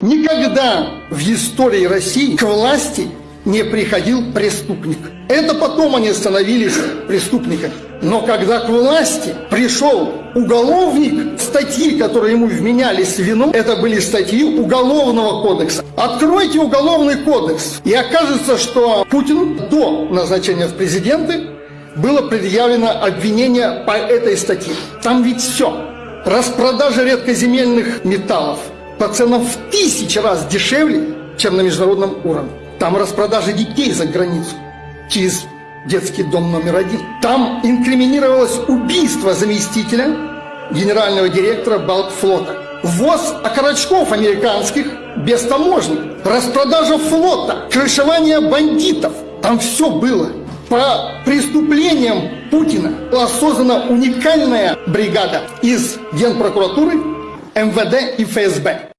Никогда в истории России к власти не приходил преступник. Это потом они становились преступниками. Но когда к власти пришел уголовник, статьи, которые ему вменялись вину, это были статьи Уголовного кодекса. Откройте Уголовный кодекс, и окажется, что Путину до назначения в президенты было предъявлено обвинение по этой статье. Там ведь все. Распродажа редкоземельных металлов по ценам в тысячи раз дешевле, чем на международном уровне. Там распродажа детей за границу через детский дом номер один. Там инкриминировалось убийство заместителя генерального директора Балтфлота. Ввоз окорочков американских без таможни. Распродажа флота, крышевание бандитов. Там все было. По преступлениям Путина была создана уникальная бригада из Генпрокуратуры, МВД и ФСБ.